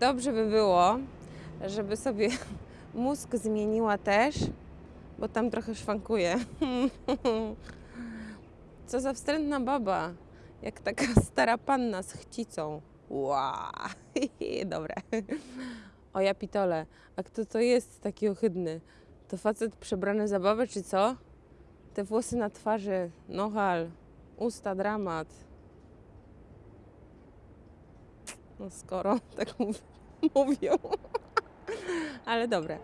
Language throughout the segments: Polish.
dobrze by było, żeby sobie mózg zmieniła też, bo tam trochę szwankuje. Co za wstrętna baba, jak taka stara panna z chcicą. Ła, dobre. O ja pitole, a kto to jest taki ohydny? To facet przebrany za babę, czy co? Te włosy na twarzy, nohal, usta, dramat. No skoro tak mów- mówią. Ale dobre.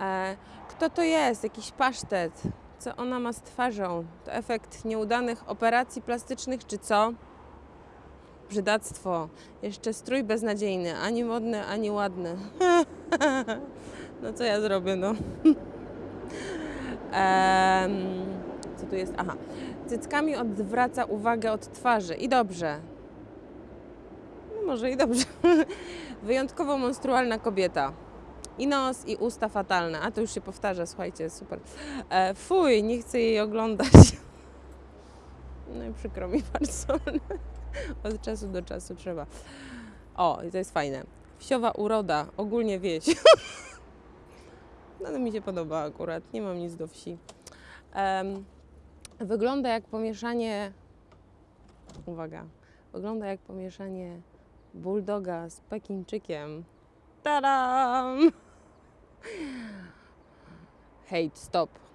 E, kto to jest? Jakiś pasztet. Co ona ma z twarzą? To efekt nieudanych operacji plastycznych, czy co? Brzydactwo. Jeszcze strój beznadziejny. Ani modny, ani ładny. No co ja zrobię, no. Em, co tu jest? Aha. Cyckami odwraca uwagę od twarzy. I dobrze. Może i dobrze. Wyjątkowo monstrualna kobieta. I nos, i usta fatalne. A to już się powtarza, słuchajcie, super. E, fuj, nie chcę jej oglądać. No i przykro mi bardzo. Od czasu do czasu trzeba. O, i to jest fajne. Wsiowa uroda, ogólnie wieś. No to mi się podoba akurat, nie mam nic do wsi. Em, wygląda jak pomieszanie. Uwaga. Wygląda jak pomieszanie bulldoga z pekińczykiem. Tadam! Hejt, stop.